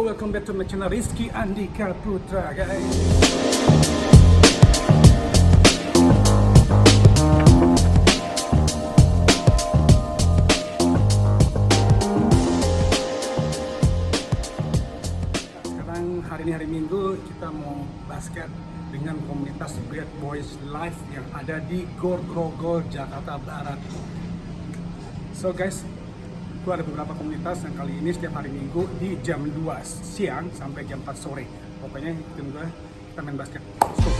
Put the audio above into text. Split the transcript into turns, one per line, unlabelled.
Yo, welcome back to my channel Rizky Andika Putra, guys. Sekarang hari ini hari Minggu kita mau basket dengan komunitas Bad Boys Live yang ada di Gor Jakarta Barat. So guys, itu ada beberapa komunitas yang kali ini setiap hari Minggu di jam 2 siang sampai jam 4 sore. Pokoknya ikutin gue, kita main basket. Let's.